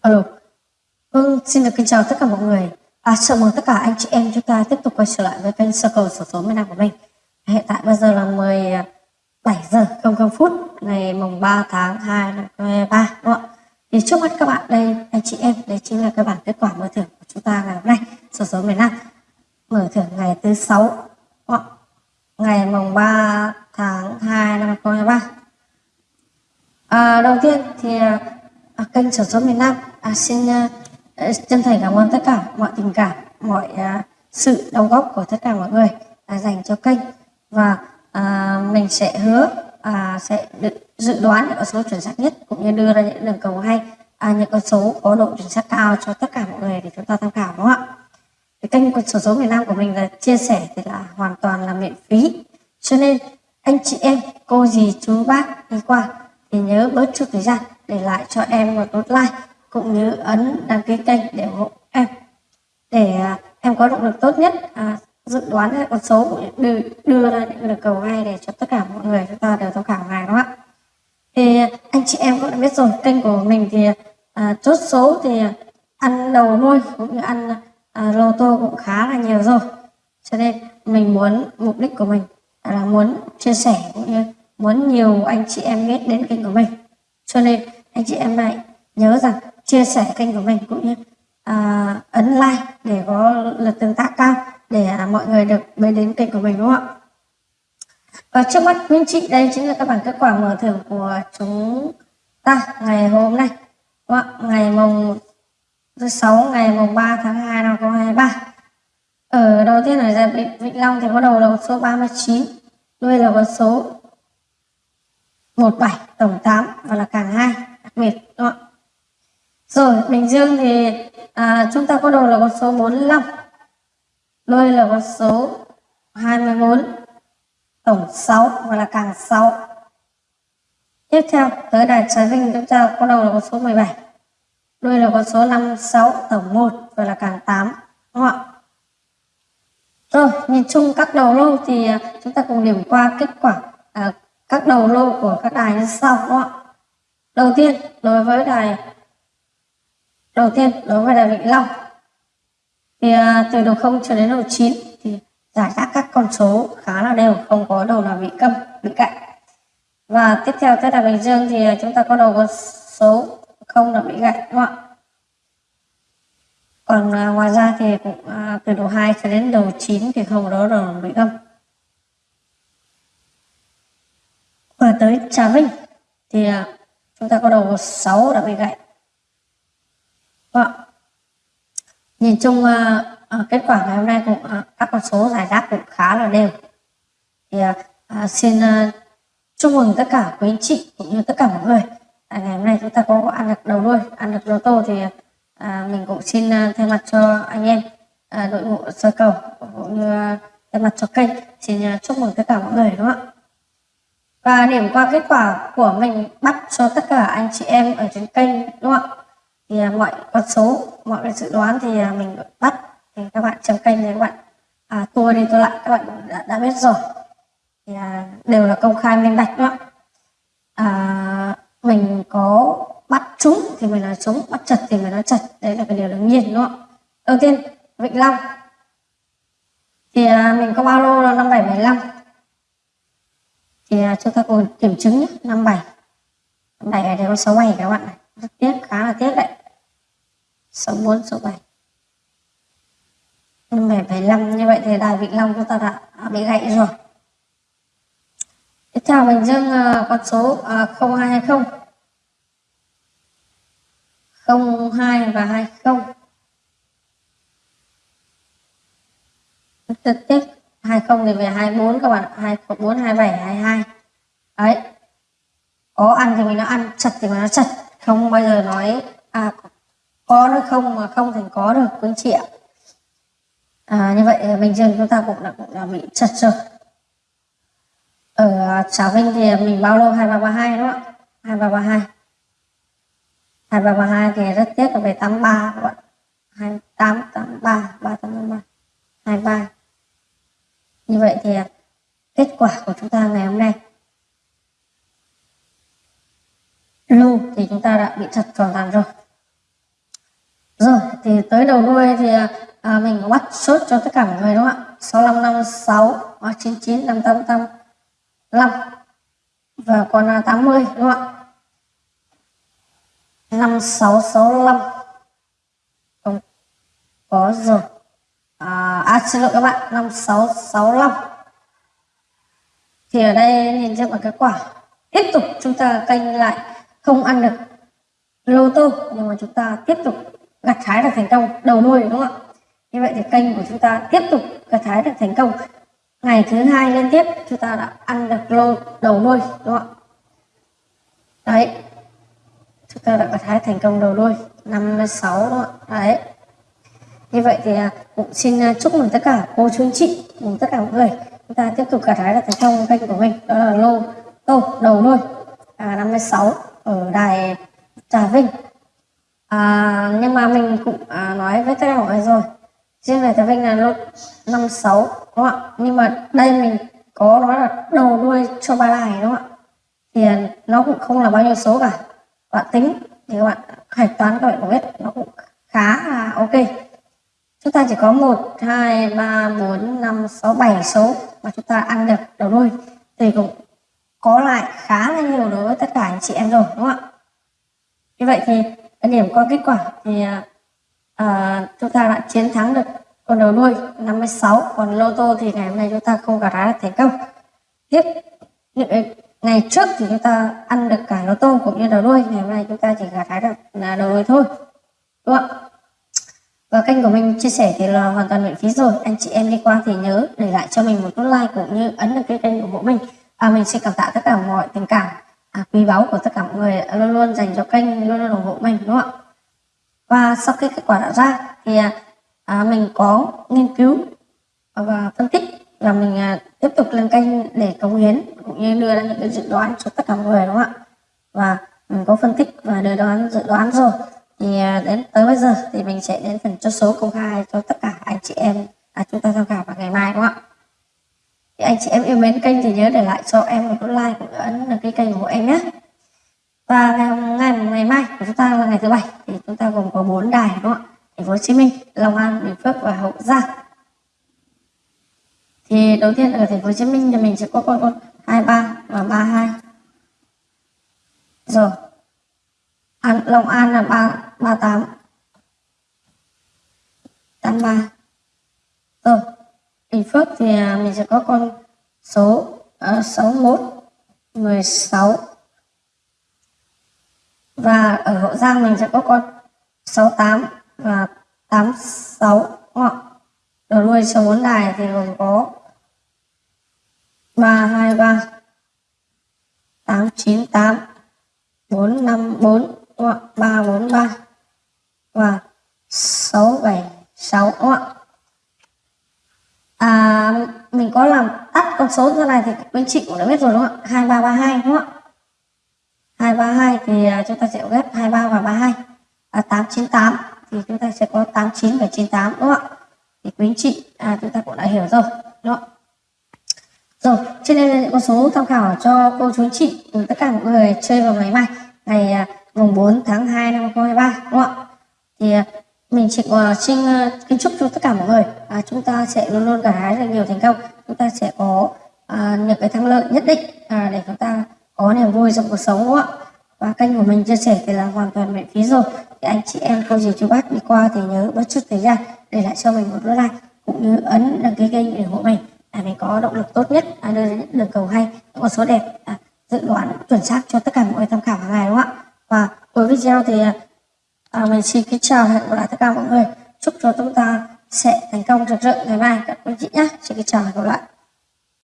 Alo. Vâng, xin được kính chào tất cả mọi người. À, chào mừng tất cả anh chị em chúng ta tiếp tục quay trở lại với kênh Circle sổ số miền Nam của mình. Hiện tại bây giờ là 17 giờ 00 phút ngày mùng 3 tháng 2 năm 2023 đúng không ạ? Thì trước mắt các bạn đây anh chị em đây chính là cái bảng kết quả mở thưởng của chúng ta ngày hôm nay sổ số miền Nam mở thưởng ngày thứ 6 đúng không? ạ? ngày mùng 3 tháng 2 năm 2023. À, đầu tiên thì à, kênh sổ số miền Nam à, xin à, à, chân thành cảm ơn tất cả mọi tình cảm mọi à, sự đóng góp của tất cả mọi người à, dành cho kênh. Và à, mình sẽ hứa à, sẽ được dự đoán những con số chuẩn xác nhất cũng như đưa ra những đường cầu hay à, những con số có độ chuẩn xác cao cho tất cả mọi người để chúng ta tham khảo đúng không ạ? Cái kênh của sổ số miền Nam của mình là chia sẻ thì là hoàn toàn là miễn phí. Cho nên anh chị em cô dì chú bác đi qua thì nhớ bớt chút thời gian để lại cho em một nút like cũng như ấn đăng ký kênh để ủng hộ em. Để à, em có động lực tốt nhất à, dự đoán các con số đưa, đưa ra những lời cầu ngay để cho tất cả mọi người chúng ta đều tham khảo ngày đó ạ. Thì anh chị em cũng đã biết rồi kênh của mình thì à, chốt số thì ăn đầu nuôi cũng như ăn à, lô tô cũng khá là nhiều rồi. Cho nên mình muốn mục đích của mình là muốn chia sẻ cũng như muốn nhiều anh chị em biết đến kênh của mình. Cho nên anh chị em lại nhớ rằng chia sẻ kênh của mình cũng như à, ấn like để có lượt tương tác cao để à, mọi người được biết đến kênh của mình đúng không ạ? Và trước mắt quý anh chị đây chính là các bảng kết quả mở thưởng của chúng ta ngày hôm nay đúng không ngày mùng thứ sáu ngày mùng 3 tháng 2 năm 2023 ở đầu tiên ở Vịnh, Vĩnh Long thì có đầu là con số 39 đuôi là con số 17 tổng 8 và là càng 2 đặc biệt đúng không ạ? Rồi Bình Dương thì à, chúng ta có đầu là con số 45 Lôi là con số 24 tổng 6 và là càng 6 tiếp theo tới đài Trà Vinh chúng ta có đầu là con số 17 đuôi là con số 56 tổng 1 và là càng 8 đúng không ạ? Rồi nhìn chung các đầu lô thì à, chúng ta cùng điểm qua kết quả à, các đầu lô của các đài như sau đúng không ạ? Đầu tiên đối với đài đầu tiên đối với đài Vĩnh Long. Thì à, từ đầu 0 cho đến đầu 9 thì giải rác các con số khá là đều không có đầu nào bị câm bị cạnh và tiếp theo tới là Bình Dương thì à, chúng ta có đầu con số không là bị gạch đúng không ạ? Còn à, ngoài ra thì cũng à, từ đầu 2 cho đến đầu 9 thì không có đầu bị câm. Và tới Trà Vinh thì à, chúng ta có đầu 6 đã bị gạch Vâng. Nhìn chung uh, kết quả ngày hôm nay cũng uh, các con số giải đáp cũng khá là đều. Thì uh, xin uh, chúc mừng tất cả quý anh chị cũng như tất cả mọi người. À, ngày hôm nay chúng ta có ăn được đầu đuôi, ăn được lô tô thì uh, mình cũng xin uh, thay mặt cho anh em uh, đội ngũ sơ cầu cũng như thay mặt cho kênh xin chúc mừng tất cả mọi người đúng không ạ? Và điểm qua kết quả của mình bắt cho tất cả anh chị em ở trên kênh đúng không ạ? Thì à, mọi con số mọi cái dự đoán thì à, mình bắt. Thì các bạn trong kênh thì các bạn à, tua đi tua lại các bạn đã, đã biết rồi. Thì à, đều là công khai minh bạch đó. À, mình có bắt trúng thì mình nói trúng bắt chật thì mình nói chật. Đấy là cái điều đương nhiên đúng không đầu tiên vịnh long. Thì à, mình có bao lô là năm bảy bảy năm. Thì à, chúng ta cùng kiểm chứng nhé năm bảy. Bảy này có sáu bảy các bạn này. Rất tiếc khá là tiếc đấy số 4 số 7 7 75 như vậy thì đài Vĩnh Long chúng ta đã bị gãy rồi. Tiếp theo mình Dương uh, con số uh, 0220 02 và 20 rất tiếp 20 thì về 24 các bạn 24 27 22 đấy. Có ăn thì mình nó ăn chật thì mình nó chật không bao giờ nói à có nó không mà không thành có được quý chị ạ. À, như vậy mình dương chúng ta cũng đã, cũng đã bị chật rồi. Ờ, Ở Trà Vinh thì mình bao lâu? 2332 đúng không ạ? 2332 2332 thì rất tiếc là về 83 các bạn. 28 83 383 23 như vậy thì kết quả của chúng ta ngày hôm nay. Lưu thì chúng ta đã bị chặt hoàn toàn rồi thì tới đầu đuôi thì à, mình bắt sốt cho tất cả mọi người đúng không ạ? 65 56 và 99 588 5 và còn là 80 đúng không ạ? 5665 không có rồi. À, à xin lỗi các bạn 5665 thì ở đây nhìn cho một kết quả. Tiếp tục chúng ta canh lại không ăn được lô tô nhưng mà chúng ta tiếp tục gặt trái được thành công đầu đuôi đúng không ạ? Như vậy thì kênh của chúng ta tiếp tục gặt trái được thành công. Ngày thứ hai liên tiếp chúng ta đã ăn được lô đầu đuôi đúng không ạ? Đấy. Chúng ta đã gặt hái thành công đầu đuôi 56 đúng không ạ? Đấy. Như vậy thì à, cũng xin à, chúc mừng tất cả cô chú anh chị cùng tất cả mọi người. Chúng ta tiếp tục gặt hái được thành công kênh của mình đó là lô tô đầu đuôi à, 56 ở đài Trà Vinh à, nhưng mà mình cũng à, nói với tất cả mọi người rồi. Riêng về Thái Vinh là lô 56 đúng không ạ? Nhưng mà đây mình có nói là đầu đuôi cho ba đài đúng không ạ? Thì à, nó cũng không là bao nhiêu số cả. Bạn tính thì các bạn hạch toán các bạn cũng biết nó cũng khá là ok. Chúng ta chỉ có 1, 2, 3, 4, 5, 6, 7 số mà chúng ta ăn được đầu đuôi. Thì cũng có lại khá là nhiều đối với tất cả anh chị em rồi đúng không ạ? Như vậy thì điểm qua kết quả thì à, à, chúng ta đã chiến thắng được con đầu đuôi 56 còn lô tô thì ngày hôm nay chúng ta không gặt hái thành công. Tiếp ngày trước thì chúng ta ăn được cả lô tô cũng như đầu đuôi ngày hôm nay chúng ta chỉ gặt hái được là đầu đuôi thôi đúng không ạ? Và kênh của mình chia sẻ thì là hoàn toàn miễn phí rồi. Anh chị em đi qua thì nhớ để lại cho mình một nút like cũng như ấn được cái kênh của bộ mình. À, mình xin cảm tạ tất cả mọi tình cảm à, quý báu của tất cả mọi người luôn luôn dành cho kênh luôn luôn ủng hộ mình đúng không ạ? Và sau khi kết quả đã ra thì à, à, mình có nghiên cứu và phân tích và mình à, tiếp tục lên kênh để cống hiến cũng như đưa ra những cái dự đoán cho tất cả mọi người đúng không ạ? Và mình có phân tích và đưa đoán dự đoán rồi. Thì à, đến tới bây giờ thì mình sẽ đến phần cho số công khai cho tất cả anh chị em à, chúng ta tham khảo vào ngày mai đúng không ạ? Thì anh chị em yêu mến kênh thì nhớ để lại cho em một nút like cũng ấn được cái kênh của em nhé. Và ngày, ngày ngày mai của chúng ta là ngày thứ bảy thì chúng ta gồm có bốn đài đúng không ạ? Thành phố Hồ Chí Minh Long An Bình Phước và Hậu Giang. Thì đầu tiên ở thành phố Hồ Chí Minh thì mình sẽ có con con 23 và 32 rồi. An, Long An là 3, 38 83 rồi Bình Phước thì à, mình sẽ có con số uh, 61 16 và ở Hậu Giang mình sẽ có con 68 và 86 đúng không? Đầu đuôi số 4 đài thì gồm có 323 898 454 đúng 343 và 676 đúng? À, mình có làm tắt con số ra này thì bên chị cũng đã biết rồi đúng không ạ? 2332 đúng không ạ? 232 thì à, chúng ta sẽ ghép 23 và 32 à, 898 thì chúng ta sẽ có 89 và 98 đúng không ạ? Thì quý anh chị à, chúng ta cũng đã hiểu rồi đúng không? Rồi, trên đây là những con số tham khảo cho cô chú anh chị cùng tất cả mọi người chơi vào ngày mai ngày à, mùng 4 tháng 2 năm 2023 đúng không ạ? Thì à, mình chỉ uh, xin uh, kính chúc cho tất cả mọi người. Uh, chúng ta sẽ luôn luôn gặt hái được nhiều thành công. Chúng ta sẽ có uh, những cái thắng lợi nhất định uh, để chúng ta có niềm vui trong cuộc sống đúng không ạ? Và kênh của mình chia sẻ thì là hoàn toàn miễn phí rồi. Thì anh chị em cô dì chú bác đi qua thì nhớ bất chút thời gian để lại cho mình một nút like cũng như ấn đăng ký kênh để ủng hộ mình. Để mình có động lực tốt nhất à, đưa đến những đường cầu hay những con số đẹp à, dự đoán chuẩn xác cho tất cả mọi người tham khảo hàng ngày đúng không ạ? Và cuối video thì à, mình xin kính chào hẹn gặp lại tất cả mọi người. Chúc cho chúng ta sẽ thành công rực rỡ ngày mai. Các quý chị nhé. Xin kính chào hẹn gặp lại.